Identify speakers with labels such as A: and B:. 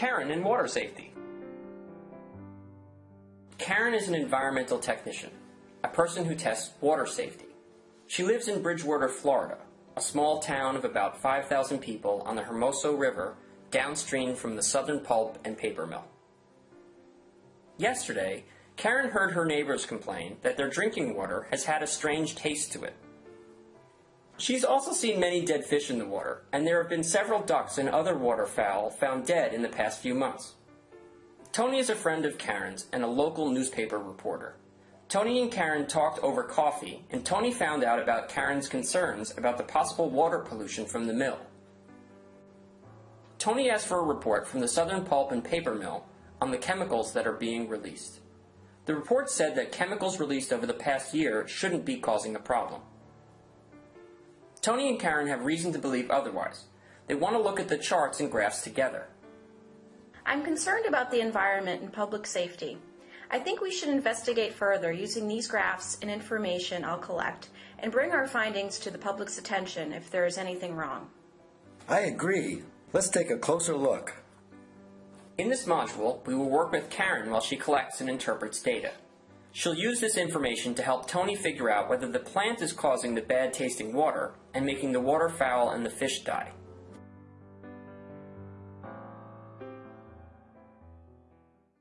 A: Karen in water safety. Karen is an environmental technician, a person who tests water safety. She lives in Bridgewater, Florida, a small town of about 5,000 people on the Hermoso River downstream from the Southern Pulp and Paper Mill. Yesterday, Karen heard her neighbors complain that their drinking water has had a strange taste to it. She's also seen many dead fish in the water, and there have been several ducks and other waterfowl found dead in the past few months. Tony is a friend of Karen's and a local newspaper reporter. Tony and Karen talked over coffee, and Tony found out about Karen's concerns about the possible water pollution from the mill. Tony asked for a report from the Southern Pulp and Paper Mill on the chemicals that are being released. The report said that chemicals released over the past year shouldn't be causing a problem. Tony and Karen have reason to believe otherwise. They want to look at the charts and graphs together.
B: I'm concerned about the environment and public safety. I think we should investigate further using these graphs and information I'll collect and bring our findings to the public's attention if there is anything wrong.
C: I agree. Let's take a closer look.
A: In this module, we will work with Karen while she collects and interprets data. She'll use this information to help Tony figure out whether the plant is causing the bad tasting water and making the waterfowl and the fish die.